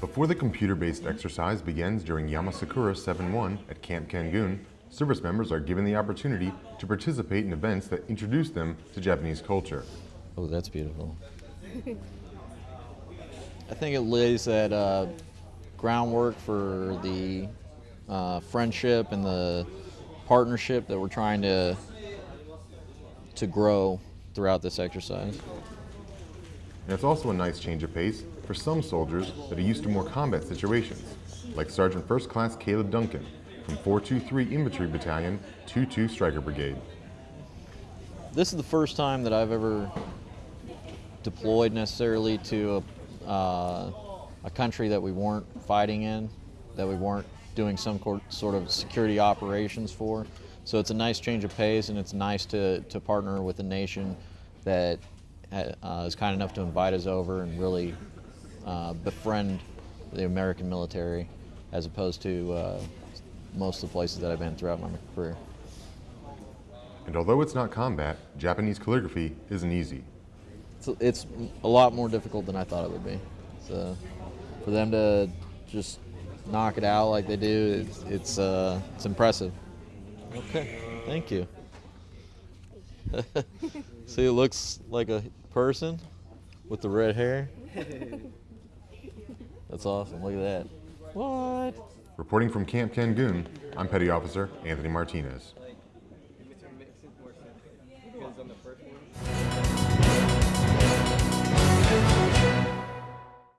Before the computer-based exercise begins during Yama Sakura 7-1 at Camp Kengun, service members are given the opportunity to participate in events that introduce them to Japanese culture. Oh, that's beautiful. I think it lays that uh, groundwork for the uh, friendship and the partnership that we're trying to to grow throughout this exercise. And it's also a nice change of pace for some soldiers that are used to more combat situations, like Sergeant First Class Caleb Duncan from 423 Infantry Battalion, 22 Stryker Brigade. This is the first time that I've ever deployed necessarily to a, uh, a country that we weren't fighting in, that we weren't doing some sort of security operations for. So it's a nice change of pace, and it's nice to, to partner with a nation that uh, is kind enough to invite us over and really uh, befriend the American military, as opposed to uh, most of the places that I've been throughout my career. And although it's not combat, Japanese calligraphy isn't easy. It's, it's a lot more difficult than I thought it would be. So for them to just knock it out like they do, it's it's, uh, it's impressive. Okay, thank you. See, it looks like a person with the red hair. That's awesome. Look at that. What? Reporting from Camp Kengun, I'm Petty Officer Anthony Martinez.